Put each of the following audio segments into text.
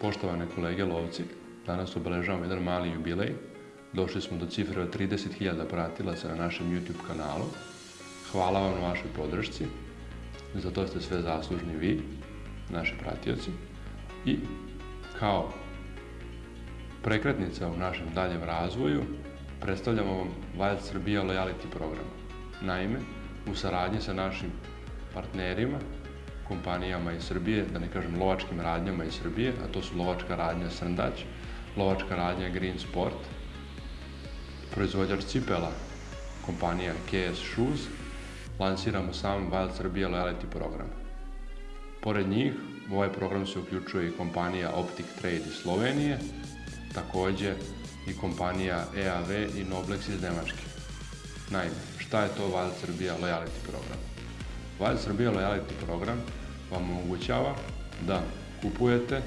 Poštovane kolege lovci, danas obeležavamo jedan mali jubilej. Došli smo do cifre od 30.000 pratilaca na našem YouTube kanalu. Hvala vam na vašoj podršci. Za to ste sve zaslužni vi, naši pratioci. I kao prekretnica u našem daljem razvoju predstavljamo vam Wild Srbija Loyalty program. Naime, u saradnji sa našim partnerima kompanijama iz Srbije, da ne kažem lovačkim radnjama iz Srbije, a to su lovačka radnja Srndać, lovačka radnja Green Sport, proizvođač cipela, kompanija KS Shoes, lansiramo sam Wild Srbija Loyalty program. Pored njih, u ovaj program se uključuje i kompanija Optic Trade iz Slovenije, također i kompanija EAV i Noblex iz Nemačke. Naime, šta je to Wild Srbija Loyalty program? Wild Srbija Loyalty program vam omogućava da kupujete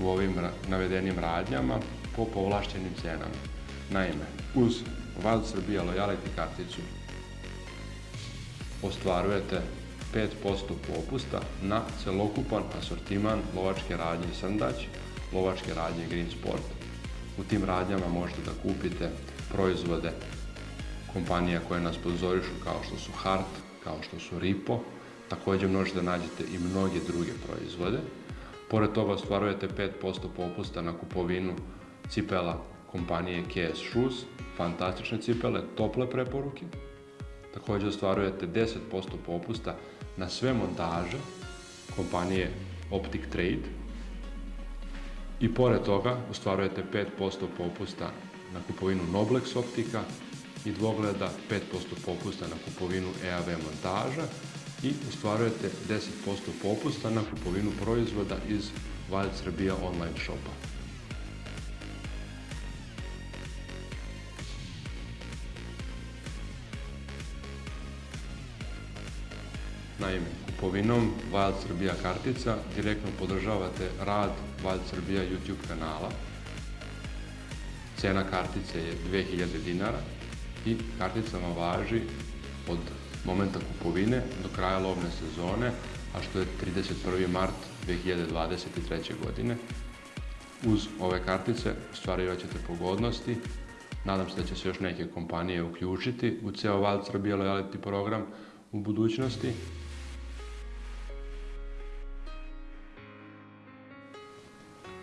u ovim navedenim radnjama po povlaštenim cijenama. Naime, uz Wild Srbija Loyalty karticu ostvarujete 5% popusta na celokupan asortiman lovačke radnje Srndać, lovačke radnje Green Sport. U tim radnjama možete da kupite proizvode kompanija koje nas pozorišu kao što su Hart, kao što su Ripo, također možete da nađete i mnoge druge proizvode. Pored toga ostvarujete 5% popusta na kupovinu cipela kompanije KS Shoes, fantastične cipele, tople preporuke. Također ostvarujete 10% popusta na sve montaže kompanije Optic Trade. I pored toga ostvarujete 5% popusta na kupovinu Noblex optika i dvogleda, 5% popusta na kupovinu EAV montaža i ostvarujete 10% popusta na kupovinu proizvoda iz Wild Srbija online shopa. Naime, kupovinom Wild Srbija kartica direktno podržavate rad Wild Srbija YouTube kanala. Cena kartice je 2000 dinara i kartica vam važi od momenta kupovine do kraja lovne sezone, a što je 31. mart 2023. godine. Uz ove kartice ostvarivat ćete pogodnosti. Nadam se da će se još neke kompanije uključiti u ceo Wild Srbija Loyalty program u budućnosti.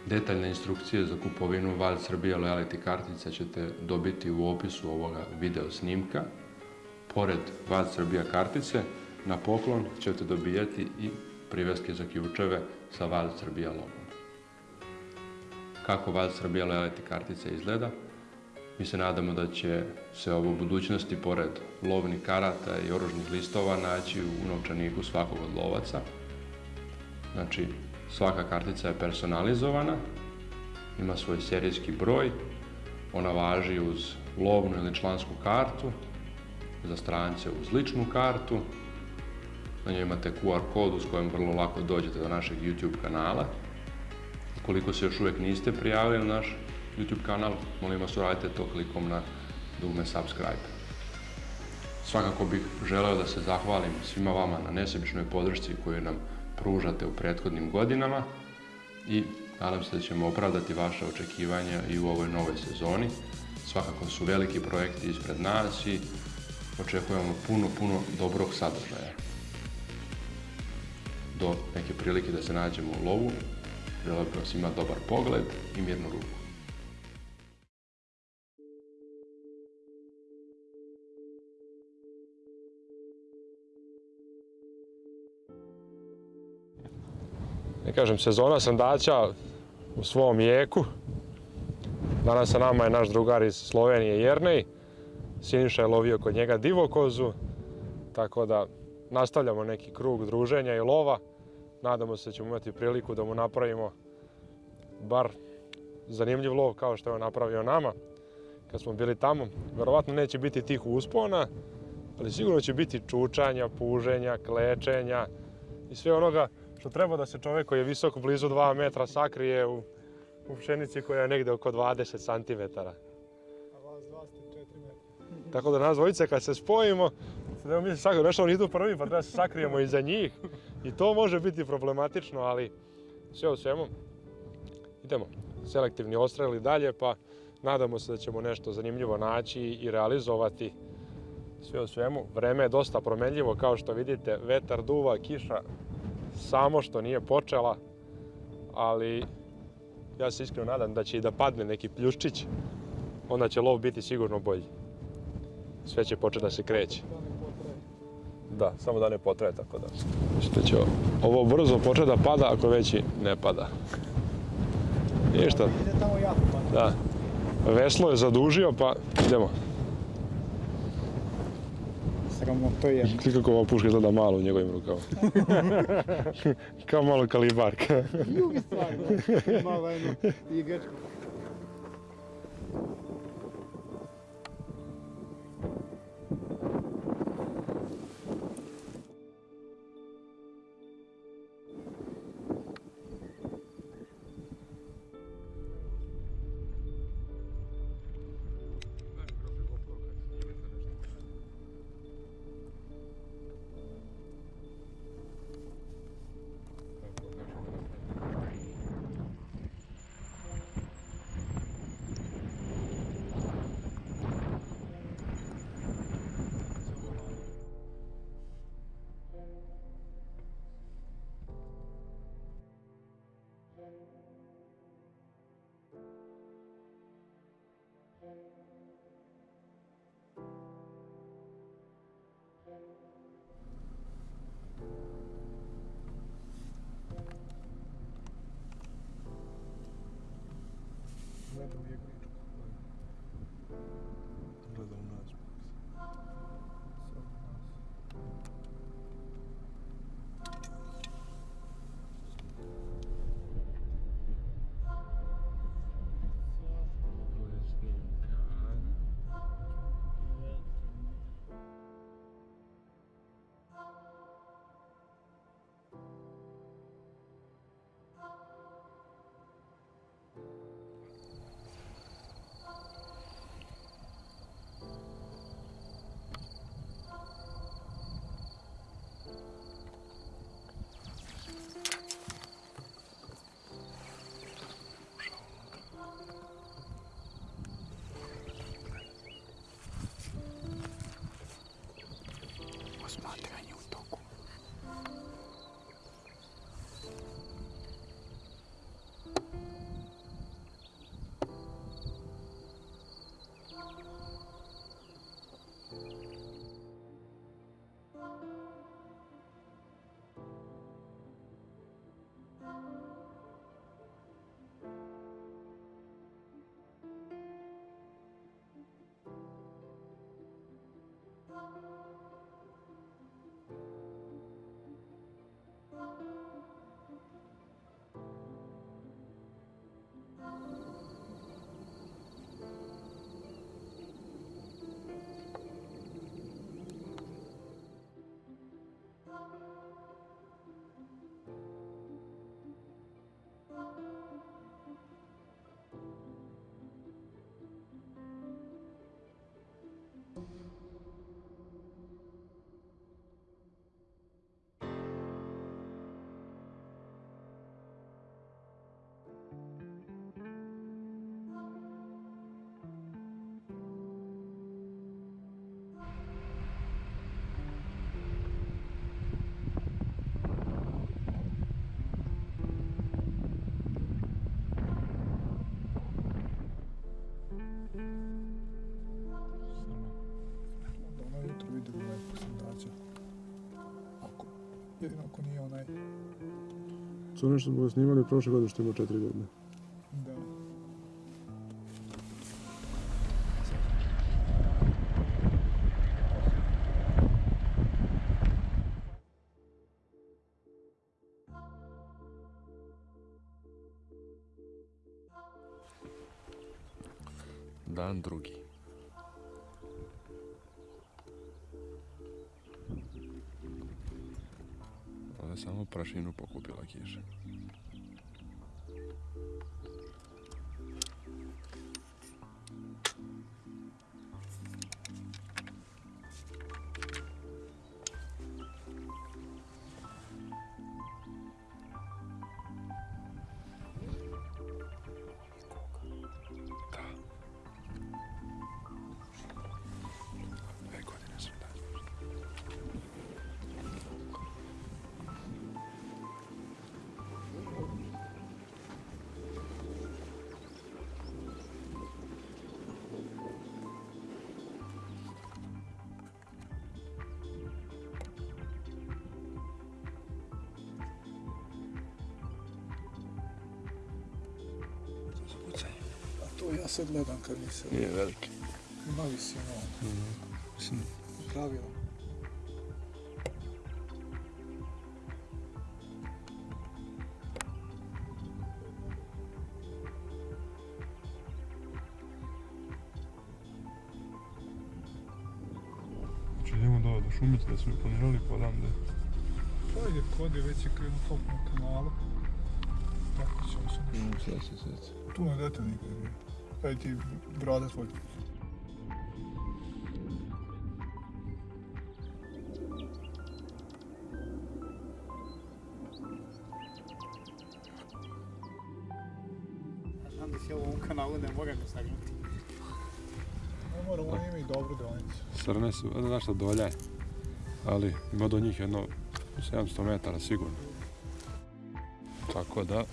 Detaljne instrukcije za kupovinu Wild Srbija Loyalty kartica ćete dobiti u opisu ovoga video snimka. Pored Wild Srbija kartice, na poklon ćete dobijati i priveske za ključeve sa Wild Srbija logom. Kako Wild Srbija Loyalty kartica izgleda? Mi se nadamo da će se ovo u budućnosti, pored lovnih karata i oružnih listova, naći u novčaniku svakog od lovaca. Znači, svaka kartica je personalizovana, ima svoj serijski broj, ona važi uz lovnu ili člansku kartu, za strance uz ličnu kartu. Na njoj imate QR kod s kojim vrlo lako dođete do našeg YouTube kanala. Ukoliko se još uvijek niste prijavili na naš YouTube kanal, molim vas uradite to klikom na dugme subscribe. Svakako bih želeo da se zahvalim svima vama na nesebičnoj podršci koju nam pružate u prethodnim godinama i nadam se da ćemo opravdati vaše očekivanja i u ovoj novoj sezoni. Svakako su veliki projekti ispred nas i očekujemo puno, puno dobrog sadržaja. Do neke prilike da se nađemo u lovu, bih vam svima dobar pogled i mirnu ruku. Ne kažem, sezona sandaća u svom jeku. Danas sa nama je naš drugar iz Slovenije Jernej. Siniša je lovio kod njega divokozu, tako da nastavljamo neki krug druženja i lova. Nadamo se da ćemo imati priliku da mu napravimo bar zanimljiv lov kao što je napravio nama kad smo bili tamo. Verovatno neće biti tih uspona, ali sigurno će biti čučanja, puženja, klečenja i sve onoga što treba da se čovjek koji je visok blizu 2 metra sakrije u, u pšenici koja je negdje oko 20 cm. A vas dva ste 4 metra. Tako da nas dvojice kad se spojimo, evo mi se sakrijemo, nešto oni idu prvi pa treba se sakrijemo iza njih. I to može biti problematično, ali sve u svemu idemo. Selektivni odstrel i dalje, pa nadamo se da ćemo nešto zanimljivo naći i realizovati. Sve u svemu, vreme je dosta promenljivo, kao što vidite, vetar duva, kiša samo što nije počela, ali ja se iskreno nadam da će i da padne neki pljuščić, onda će lov biti sigurno bolji. Sve će početi da se kreće. Da samo da ne potraje tako da. Što će ovo brzo početi da pada ako već i ne pada. Ništa, da. Veslo je zadužio pa idemo. Sramo to je. Gledaj kako ova puška izgleda malo u njegovim rukama. Kao malo kalibarka. Drugi stvar, da. Malo jedno igračko. Zaten bir yakın. しまった jedino ako nije onaj, To ono što smo ga snimali prošle godine što ima četiri godine. Sad gledam kad se Nije veliki. ima visinu. Mislim, Pravilo. Če idemo do, šumice da su mi planirali pa da Pa ide kode, već je krenuo top na kanalu. Tako ćemo se nešto. Sve se sve. Tu ne dete nikad nije. Kaj ti brada tvoj. Znam da si ovo u kanalu, ne moram sagnuti. Moram, dobru. Srne su, ne znaš šta dolja je. Ali ima do njih jedno 700 metara sigurno. Tako da,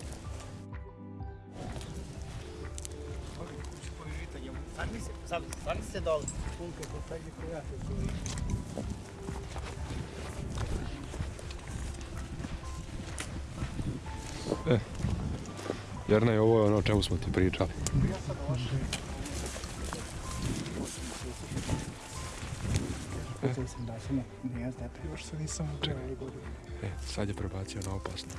se dole. Čuvi. Jerna je ovo je ono o čemu smo ti pričali. Godine. E, sad je prebacio na opasno.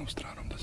mostraram da.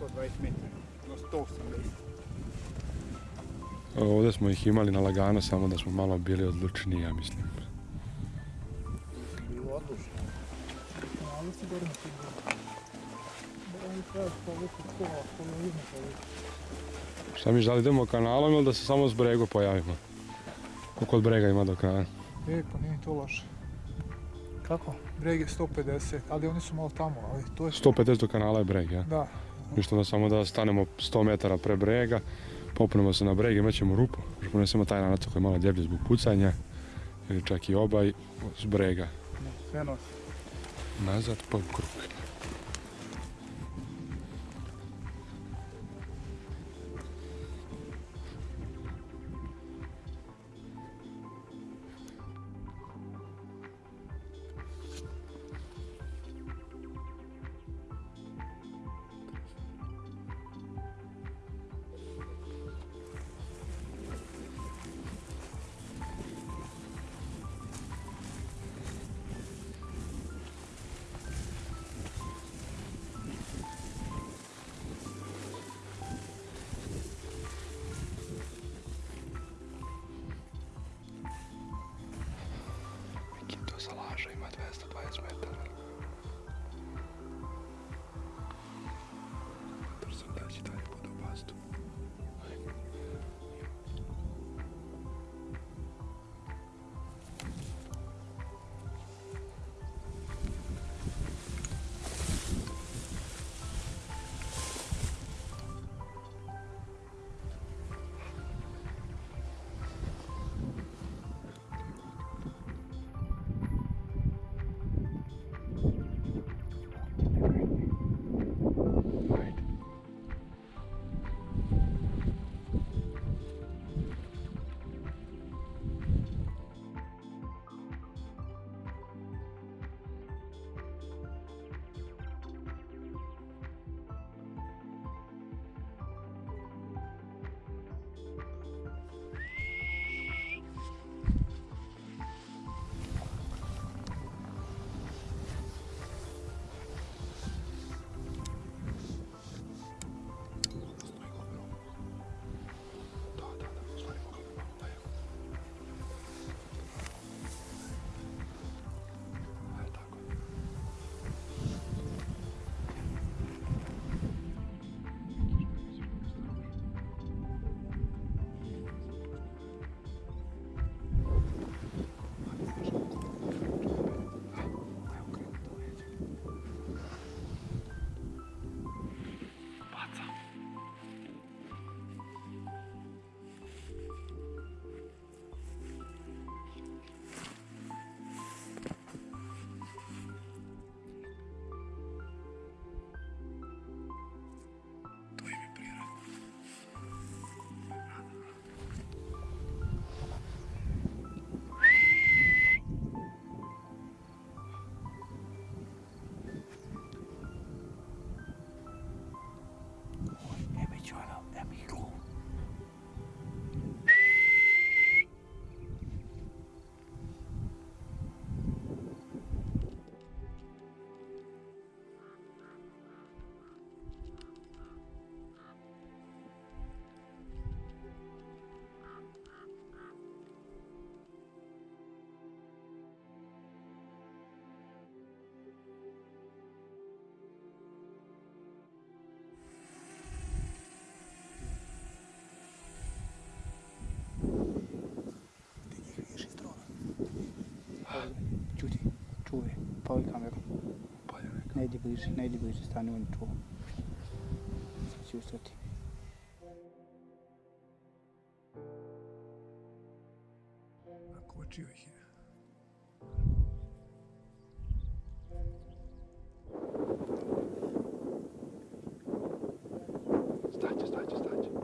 120 metara. No 180. Ovdje smo ih imali na lagano, samo da smo malo bili odlučniji, ja mislim. Bilo odlučno. Ali si gore na. Šta mi da li idemo kanalom ili da se samo s bregu pojavimo? Koliko od brega ima do kraja? E, pa nije to loše. Kako? Breg je 150, ali oni su malo tamo, ali to je... 150 do kanala je breg, ja? Da, Ništa da samo da stanemo 100 metara pre brega, popnemo se na breg, imat ćemo rupu, još ponesemo taj nanac koji je malo deblji zbog pucanja, ili čak i obaj s brega. Sve nosi. Nazad pa u krug. my best advice, play Paul Cameron. Paul Cameron. Nei, de bryr seg. Nei, de bryr seg. Stanley under to. 2070. Han går til jo ikke. Start, start, start.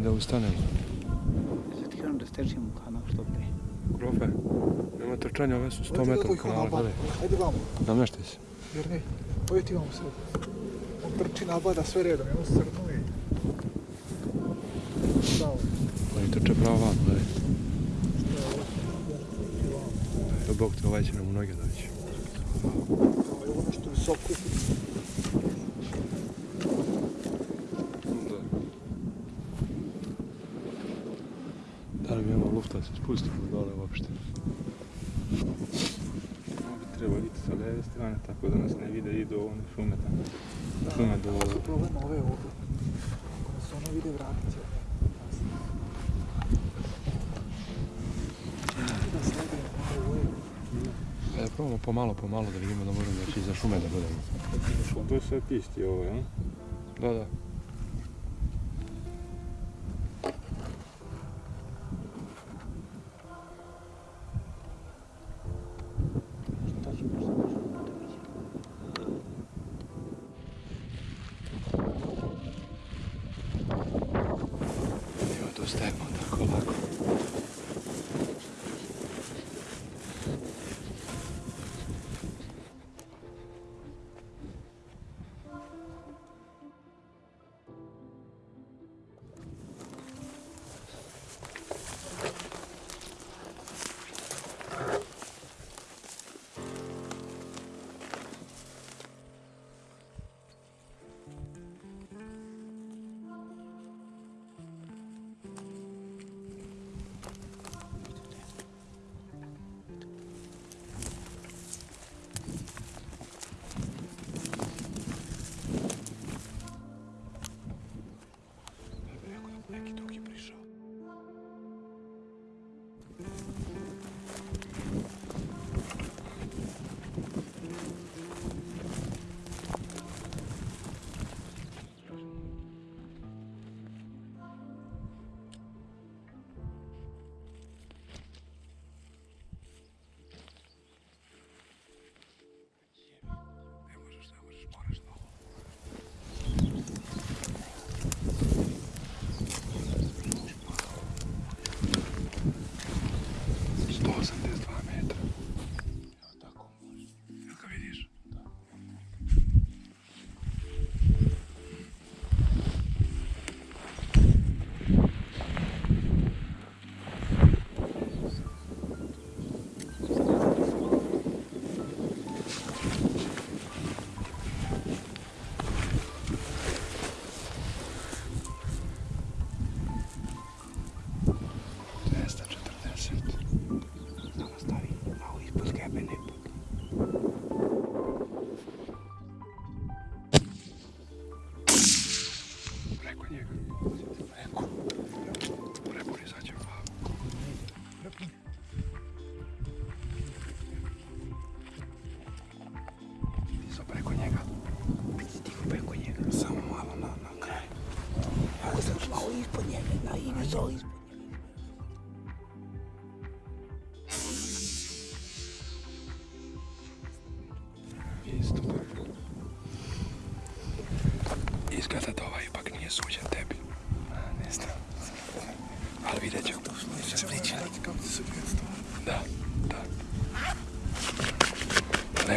I da ustanem. Sad kažem da stečemo kanal što pre. Grofe, nema trčanja, ove su 100 Ajde, metara doj, kanala, kanal, gledaj. Ajde vamo, Namještaj se. jer ne. Ovo ti imamo sad. On trči nabada sve redom, i on se crnuje. Bravo. Oni trče pravo van, gledaj. Je. Evo Bog te ovaj će nam u noge doći. Ovo je ono što visoko. Da da se spustimo dole uopšte? Ovo bi trebalo biti sa leve strane, tako da nas ne vide, idu one šume tamo. Šume do Ovo su problem ove ovdje. Ako nas ono vide, vratit će. E, probamo pomalo, pomalo da vidimo da možemo doći iza šume da budemo. To je sve pisti ovo, jel? Da, da.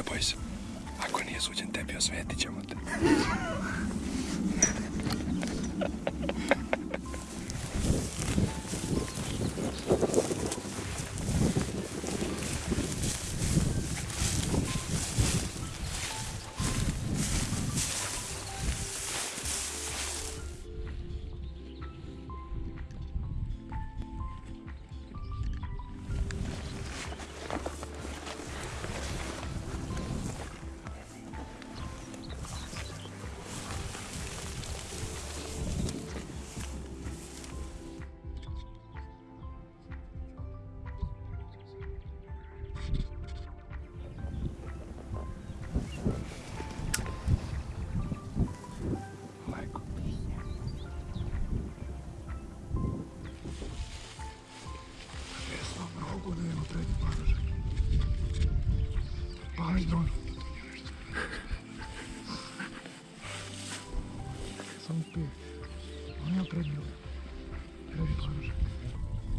Boj se. Ako nije suđen tebi, osvetit ćemo te.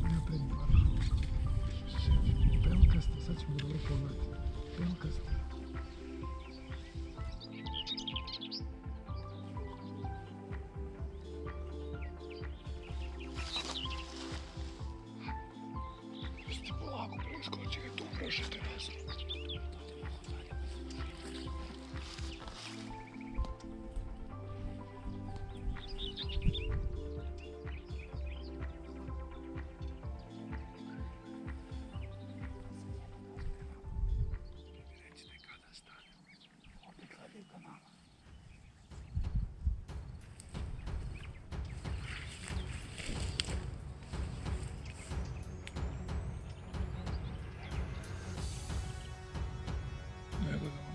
On ima prednji ovaj. Prednji paružak.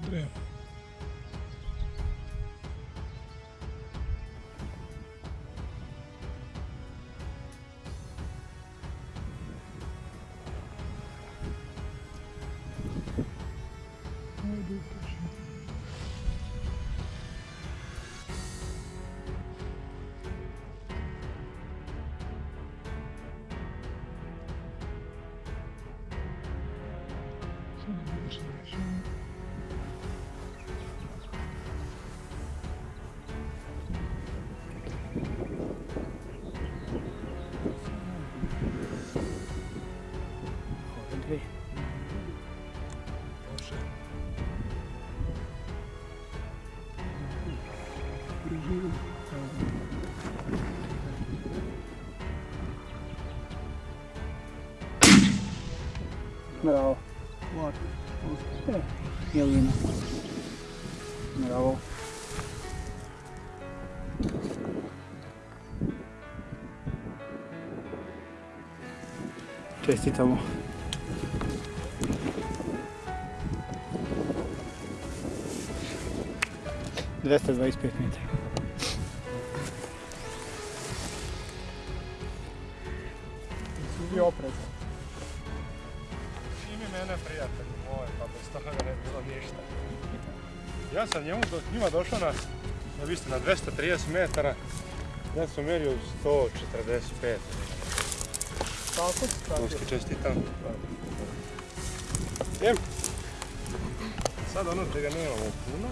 Gledam Jelina. Bravo. Čestitamo. Dvesta dvadeset pet metara. Ja sam njemu do, njima došao na, ja vi ste na 230 metara, ja sam mjerio 145. Tako si Ruski čestitam. Jem. Sad ono čega nemamo puno.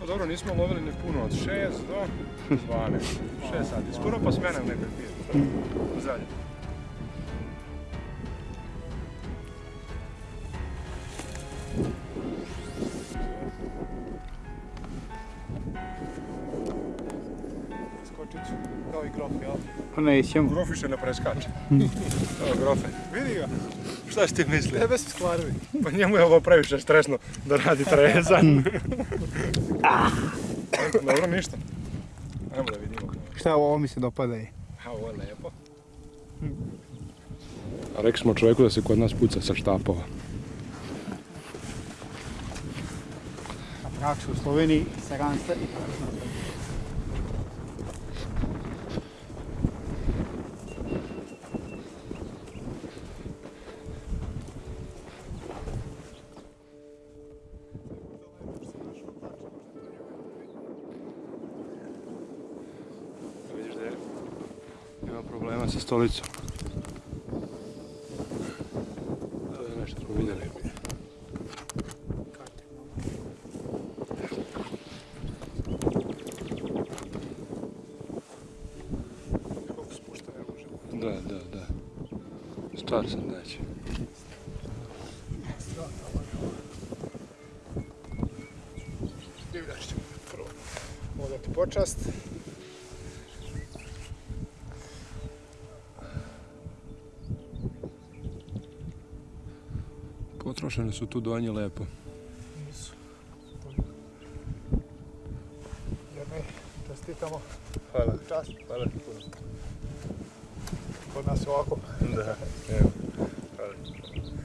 Pa dobro, nismo lovili ni puno, od 6 do 12. 6 sati, skoro pa smene u nekoj pije. Zadnje. Jel? Pa nećemo. Grof više ne preskače. Evo grofe. Vidi ga. Šta si ti misli? Tebe su skvarili. Pa njemu je ovo previše stresno da radi trezan. Dobro, ništa. Ajmo da vidimo. Šta ovo mi se dopada je? A ovo je lijepo. A rekli smo čovjeku da se kod nas puca sa štapova. Na praksu u Sloveniji, Saranca i Vidiš da je ima problema sa stolicom. To je nešto smo vidjeli. Koliko spušta ne može. Da, da, da. Star sam znači. Divljač ćemo prvo odati počast. Potrošene su tu donje lepo. Nisu. Jedne, čestitamo. Hvala. Čast. Hvala. Kod nas je ovako. Da, evo. Hvala.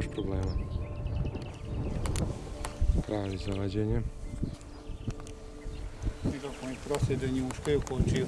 Još problema. Pravi za vađenje. Nikako oni prosjede njuškaju kočiju.